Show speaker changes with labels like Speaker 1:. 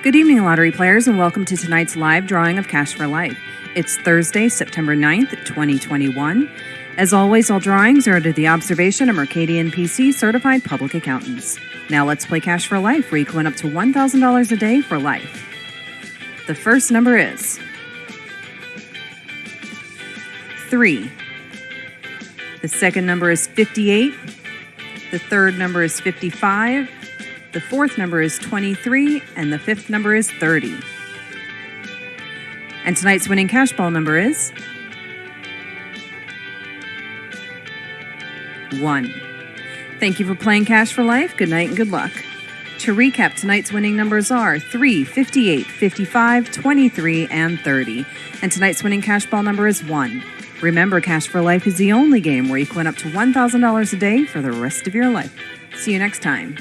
Speaker 1: Good evening, lottery players, and welcome to tonight's live drawing of Cash for Life. It's Thursday, September 9th, 2021. As always, all drawings are under the observation of Mercadien PC certified public accountants. Now let's play Cash for Life, where you can win up to $1,000 a day for life. The first number is 3. The second number is 58. The third number is 55. The fourth number is 23, and the fifth number is 30. And tonight's winning cash ball number is 1. Thank you for playing Cash for Life. Good night and good luck. To recap, tonight's winning numbers are 3, 58, 55, 23, and 30. And tonight's winning cash ball number is 1. Remember, Cash for Life is the only game where you can win up to $1,000 a day for the rest of your life. See you next time.